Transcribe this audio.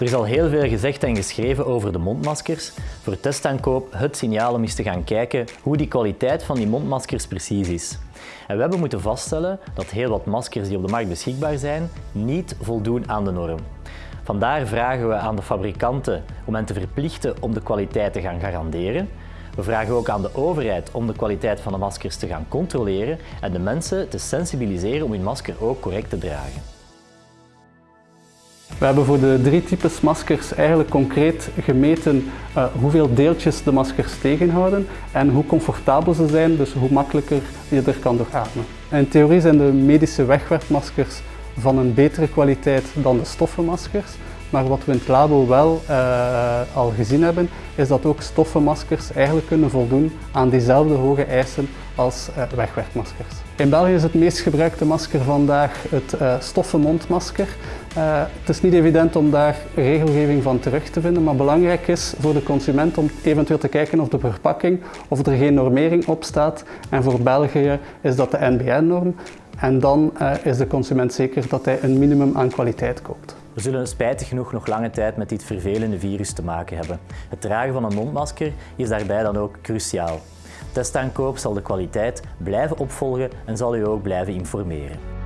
Er is al heel veel gezegd en geschreven over de mondmaskers. Voor testaankoop het signaal om eens te gaan kijken hoe die kwaliteit van die mondmaskers precies is. En we hebben moeten vaststellen dat heel wat maskers die op de markt beschikbaar zijn niet voldoen aan de norm. Vandaar vragen we aan de fabrikanten om hen te verplichten om de kwaliteit te gaan garanderen. We vragen ook aan de overheid om de kwaliteit van de maskers te gaan controleren en de mensen te sensibiliseren om hun masker ook correct te dragen. We hebben voor de drie types maskers eigenlijk concreet gemeten uh, hoeveel deeltjes de maskers tegenhouden en hoe comfortabel ze zijn, dus hoe makkelijker je er kan door ademen. In theorie zijn de medische wegwerpmaskers van een betere kwaliteit dan de stoffenmaskers. Maar wat we in het labo wel uh, al gezien hebben, is dat ook stoffenmaskers eigenlijk kunnen voldoen aan diezelfde hoge eisen als uh, wegwerpmaskers. In België is het meest gebruikte masker vandaag het uh, stoffenmondmasker. het is niet evident om daar regelgeving van terug te vinden, maar belangrijk is voor de consument om eventueel te kijken of de verpakking of er geen normering op staat. En voor België is dat de NBN-norm. En dan is de consument zeker dat hij een minimum aan kwaliteit koopt. We zullen spijtig genoeg nog lange tijd met dit vervelende virus te maken hebben. Het dragen van een mondmasker is daarbij dan ook cruciaal. Testaankoop zal de kwaliteit blijven opvolgen en zal u ook blijven informeren.